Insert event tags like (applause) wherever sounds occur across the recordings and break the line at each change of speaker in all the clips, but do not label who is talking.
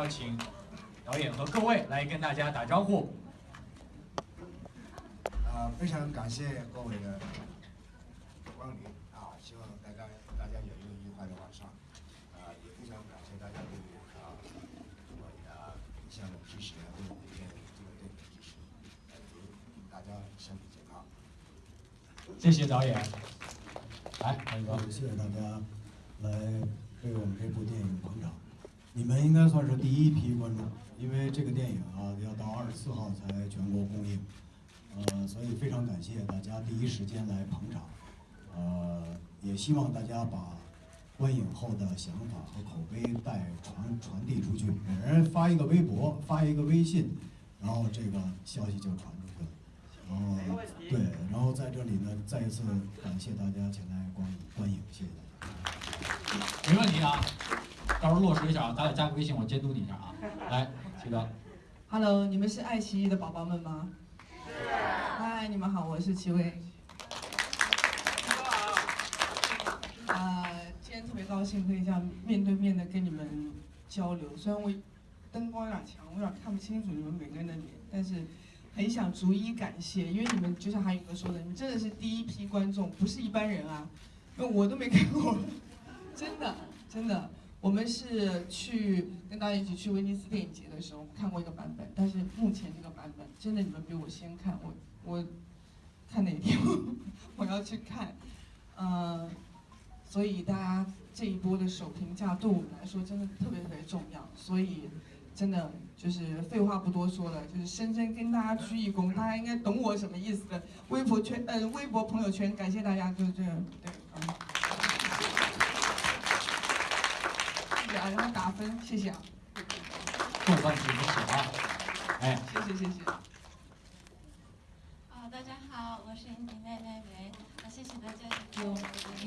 好，首先我们要请导演和各位来跟大家打招呼。
啊，非常感谢各位的光临啊，希望大家大家有一个愉快的晚上。啊，也非常感谢大家对啊我的项目支持，对我们这个这个电影支持，呃，祝大家身体健康。
谢谢导演。来，
谢谢大家来为我们这部电影捧场。你们应该算是第一批观众，因为这个电影啊要到二十四号才全国公映，呃，所以非常感谢大家第一时间来捧场，呃，也希望大家把观影后的想法和口碑带传传递出去，每人发一个微博，发一个微信，然后这个消息就传出去了。然后对，然后在这里呢，再一次感谢大家前来观影观影，谢谢大家。
没问题啊，到时候落实一下啊，咱俩加个微信，我监督你一下啊。(laughs) 来，齐哥
，Hello，你们是爱奇艺的宝宝们吗？是。嗨，你们好，我是齐薇。啊、今天特别高兴可以这样面对面的跟你们交流，虽然我灯光有点强，我有点看不清楚你们每个人的脸，但是很想逐一感谢，因为你们就像韩宇哥说的，你们真的是第一批观众，不是一般人啊，因为我都没看过，真 (laughs) 的真的。我们是去跟大家一起去威尼斯电影节的时候看过一个版本，但是目前这个版本真的你们比我先看，我我看哪天 (laughs) 我要去看，呃，所以大家这一波的首评价对我们来说真的特别特别重要，所以真的就是废话不多说了，就是深深跟大家鞠一躬，大家应该懂我什么意思的。微博圈呃微博朋友圈，感谢大家，就是这对，嗯。谢谢啊，然后打分，谢谢啊，
豆瓣评分写啊，哎，
谢谢谢谢。
啊，大家好，我是你妹妹梅，啊，谢谢大家给我鼓励。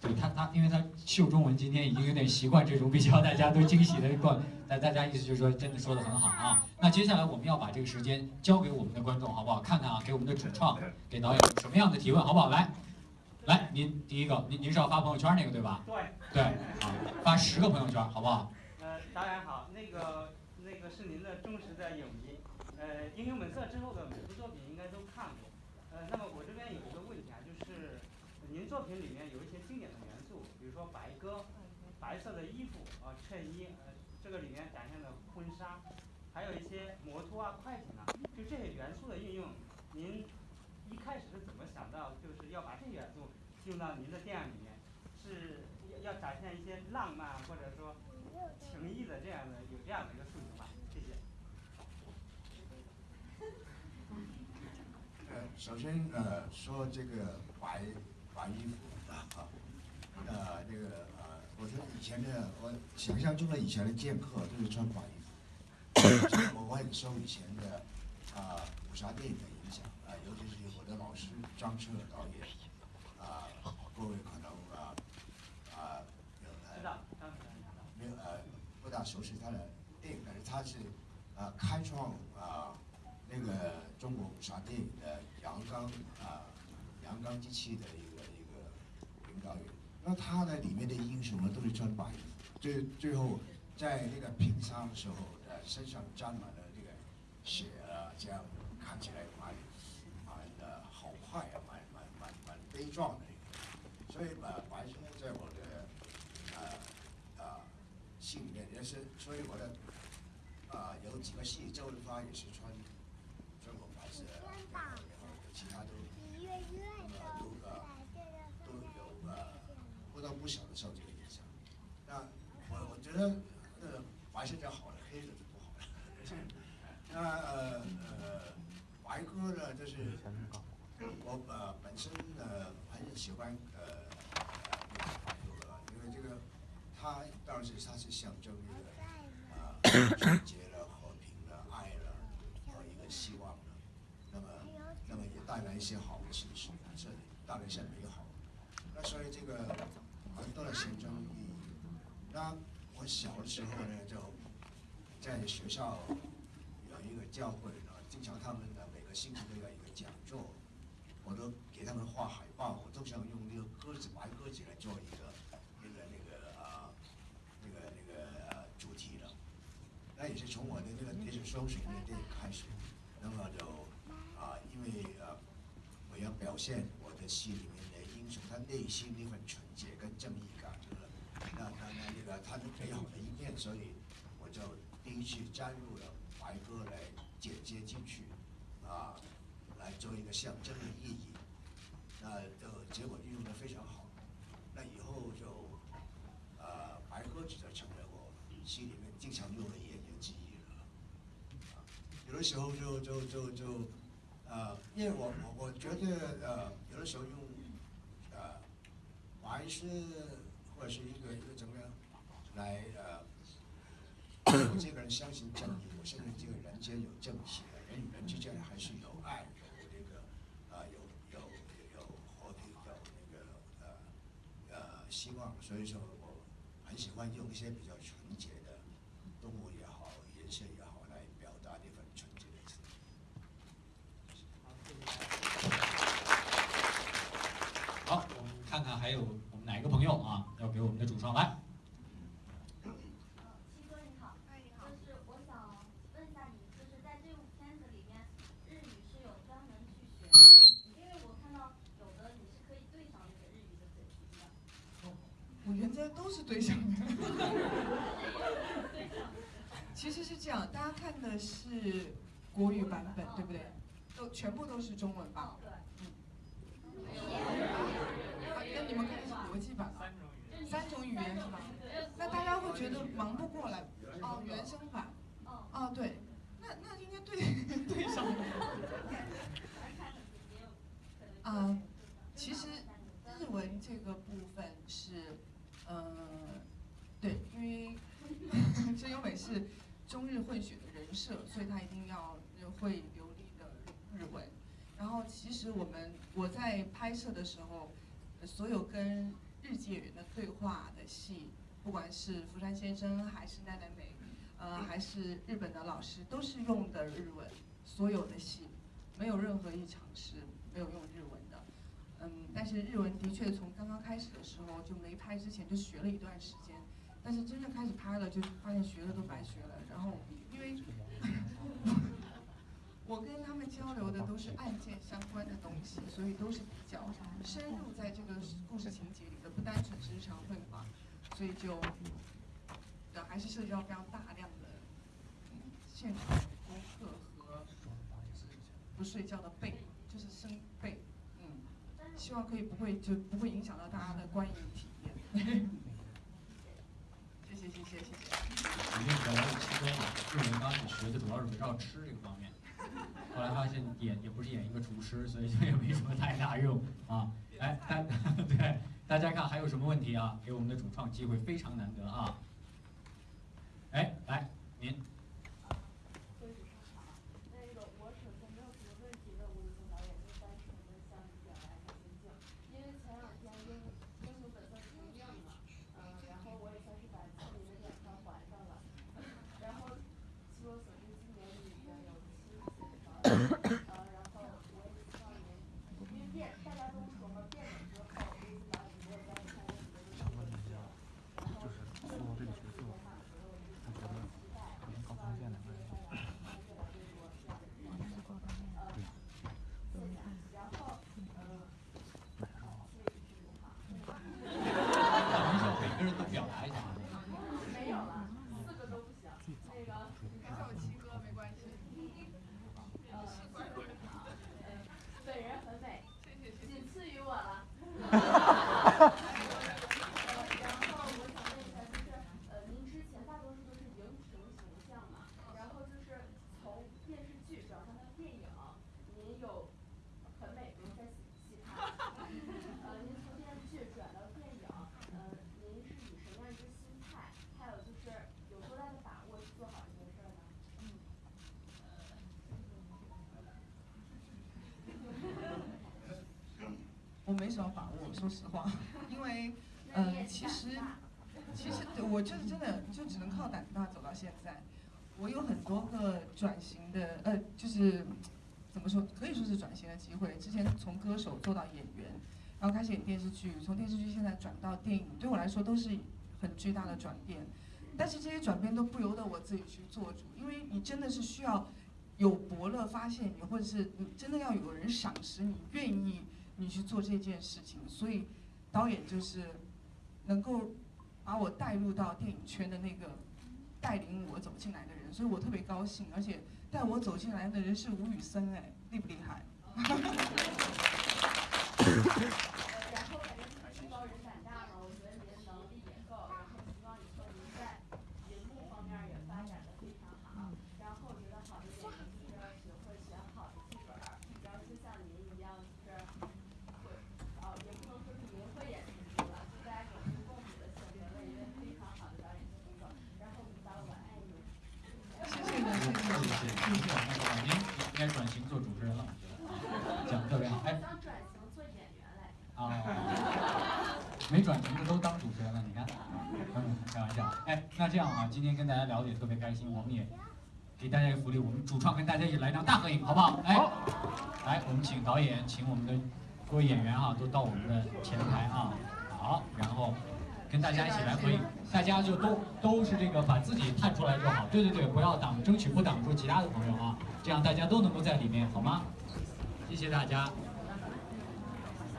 对他他，因为他秀中文，今天已经有点习惯这种比较大家都惊喜的段，但大家意思就是说，真的说的很好啊。那接下来我们要把这个时间交给我们的观众，好不好？看看啊，给我们的主创，给导演有什么样的提问，好不好？来，您第一个，您您是要发朋友圈那个对吧？
对，
对，啊，发十个朋友圈，好不好？
呃，导演好，那个那个是您的忠实的影迷，呃，《英雄本色》之后的每部作品应该都看过，呃，那么我这边有一个问题啊，就是您作品里面有一些经典的元素，比如说白鸽、白色的衣服啊、衬衣，呃，这个里面展现的婚纱，还有一些摩托啊、快艇啊，就这些元素的运用，您一开始是怎么想到就是要把这些元素用到您的电影里面？是要要展现一些浪漫或者说情谊的这样的有这样的一个诉求吧？谢谢。
呃，首先呃说这个白白衣服啊，呃那个呃，我觉得以前的我想象中的以前的剑客都是穿白衣服，我我很受以前的啊、武侠电影的影响啊、尤其是我的老师张彻导演各位可能啊啊有
知道，当时知道。
没有呃不大熟悉他的电影，但是他是呃开创啊、那个中国武侠电影的阳刚啊、阳刚之气的一个一个领导人。那他的里面的英雄呢都是穿白衣，最最后在那个平杀的时候，呃身上沾满了这个血啊，这样看起来蛮蛮的好坏啊，蛮蛮蛮蛮悲壮的一个。所以呃白色在我的呃啊戏里面也是，所以我的啊、有几个戏，周润发也是穿穿过白色的，然后其他都呃都呃都有呃或多不少的受这个影响。那我我觉得呃白色就好了，黑色就不好了。(laughs) 那呃呃白哥呢，就是我呃本身呃很喜欢呃呃那个白鸽，因为这个它当时他是象征一个呃纯洁了、和平了、爱了和一个希望了。那么那么也带来一些好的情绪，这当然是美好。那所以这个很多的象征意义。那我小的时候呢，就在学校有一个教会呢，经常他们的每个星期都有一个讲座，我都给他们画海报，我都想用那个鸽子白鸽子来做一个那也是从我的那个电影开始，那么就啊，因为呃，我要表现我的戏里面的英雄，他内心那份纯洁跟正义感，那那那那个他的美好的一面，所以我就第一次加入了白鸽来剪接进去，啊，来做一个象征的意义，那的结果运用的非常好，那以后就呃，白鸽子就成为我戏里面经常用的一。有的时候就就就就，呃，因为我我我觉得呃，有的时候用呃白是或者是一个一个怎么样来呃，我这个人相信正义，我相信这个人间有正邪，人与人之间还是有爱，有这个啊、有有有和平，有那个呃呃希望，所以说我很喜欢用一些比较纯洁的动物也好，颜色也好来表达那份纯洁的自己。
好，谢谢大家。
好，我们看看还有我们哪一个朋友啊，要给我们的主创来。
呃，七哥你好，就是我想问一下你，就是在这部片子里面，日语是有专门去学吗？因为我看到有的你是可以对上那个日语的嘴型的。
我原则都是对上的。其实是这样，大家看的是国语版本，对不对？都全部都是中文版
哦，。对。
啊跟你们看的是国际版吗？三种语言是吧？那大家会觉得忙不过来。哦，原声版。
哦。
哦，对，那那应该对 (laughs) 对上的。啊，其实日文这个部分是，呃，对，因为真由美是中日混血的人设，所以他一定要会流利的日文。然后其实我们我在拍摄的时候，呃所有跟日籍演员的对话的戏，不管是福山先生还是奈奈美，呃，还是日本的老师，都是用的日文，所有的戏没有任何一场是没有用日文的。嗯，但是日文的确从刚刚开始的时候就没拍之前就学了一段时间，但是真正开始拍了就发现学了都白学了。然后因为我跟他们交流的都是案件相关的东西，所以都是比较深入在这个故事情节里的，不单纯是日常绘画，所以就呃还是涉及到非常大量的现场的功课和不睡觉的背，就是生背，嗯，希望可以不会就不会影响到大家的观影体验。谢谢谢谢谢谢。
肯定本来是其中日文刚开始学的主要是围绕吃这个方面，后来发现演也不是演一个厨师，所以就也没什么太大用啊。哎，大 (laughs) 对大家看还有什么问题啊？给我们的主创机会非常难得啊。哎，来您。
就是上场。那个我首先没有什么问题问吴宇森导演，就单纯的向你表达一下心境。因为前两天英英雄本色重映嘛，嗯，然后我也算是把亲民的两票还上了。然后据我所知，今年里边有七十几个导演，呃，然后我也希望您，因为变大家都说嘛，变脸之后，吴宇森导演没有再参加什么的这个角色，然后说这个角色嘛，所有就是比较期待，希望您会越来越多这样的角色。呃，谢谢。然后呃，谢谢剧组哈。
开玩笑，每个人都表达一下啊。
没有了，四个都不行。那个，
还叫我七哥没关系。
呃，呃，本人很美，仅次于我了。呃，然后我想问一下，就是呃，您之前大多数都是影评形象嘛，然后就是从电视剧转换到电影，您有很美，不用再细看。呃，您从电视剧转到电影，呃，您是以什么样一个心态？还有就是有多大的把握去做好这件事儿呢？
我没什么把握，说实话，因为，嗯、其实，其实我就是真的就只能靠胆子大走到现在。我有很多个转型的，呃，就是怎么说，可以说是转型的机会。之前从歌手做到演员，然后开始演电视剧，从电视剧现在转到电影，对我来说都是很巨大的转变。但是这些转变都不由得我自己去做主，因为你真的是需要有伯乐发现你，或者是你真的要有人赏识你，愿意你去做这件事情。所以导演就是能够把我带入到电影圈的那个带领我走进来的人，所以我特别高兴。而且带我走进来的人是吴宇森，哎，厉不厉害？(laughs)
呃，然后感觉自己高人胆大嘛，我觉得您能力也够，然后希望以后您在银幕方面儿也发展的非常好。然后我觉得好的演员就是要学会选好的剧本儿，然后就像您一样，就是会，哦，也不能说是您会演出去了，就大家有目共睹的选择了一位非常好的导演进入，然后把我爱你。
谢谢的，谢谢
谢谢谢谢。那个您应该转型做主持人了，我觉得讲的特别好。哎，
想转型做演员来着。
啊，没转型的都当主持人了，你看，(laughs) 嗯，开玩笑。哎，那这样啊，今天跟大家聊的也特别开心，我们也给大家一个福利，我们主创跟大家一起来张大合影，好不好？哎，来，我们请导演，请我们的各位演员啊，都到我们的前台啊，好，然后跟大家一起来合影，大家就都都是这个把自己探出来就好，对对对，不要挡，争取不挡住其他的朋友啊，这样大家都能够在里面，好吗？谢谢大家。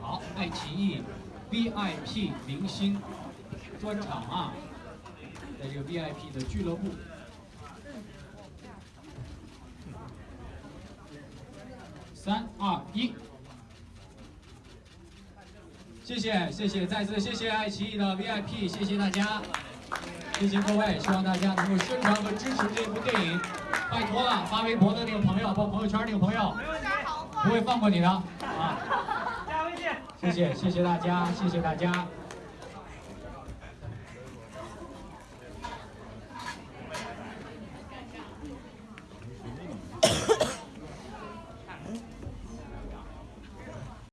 好，爱奇艺 VIP 明星专场啊，在这个 VIP 的俱乐部。三二一，谢谢谢谢，再次谢谢爱奇艺的 VIP，谢谢大家，谢谢各位，希望大家能够宣传和支持这部电影，拜托了，发微博的那个朋友，发朋友圈那个朋友，不会放过你的啊。谢谢谢谢大家，谢谢大家。